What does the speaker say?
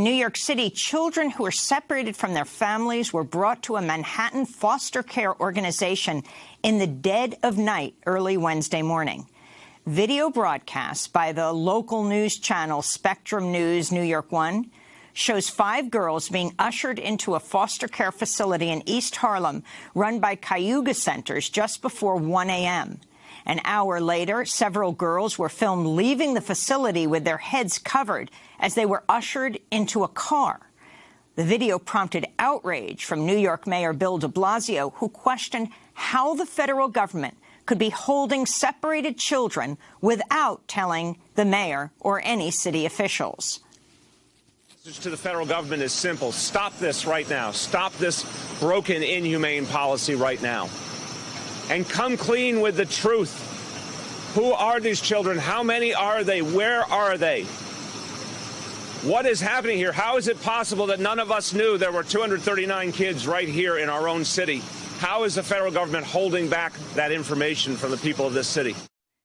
In New York City, children who were separated from their families were brought to a Manhattan foster care organization in the dead of night early Wednesday morning. Video broadcast by the local news channel Spectrum News New York One shows five girls being ushered into a foster care facility in East Harlem run by Cayuga Centers just before 1 a.m. An hour later, several girls were filmed leaving the facility with their heads covered as they were ushered into a car. The video prompted outrage from New York Mayor Bill de Blasio, who questioned how the federal government could be holding separated children without telling the mayor or any city officials. Message to the federal government is simple. Stop this right now. Stop this broken, inhumane policy right now and come clean with the truth. Who are these children? How many are they? Where are they? What is happening here? How is it possible that none of us knew there were 239 kids right here in our own city? How is the federal government holding back that information from the people of this city?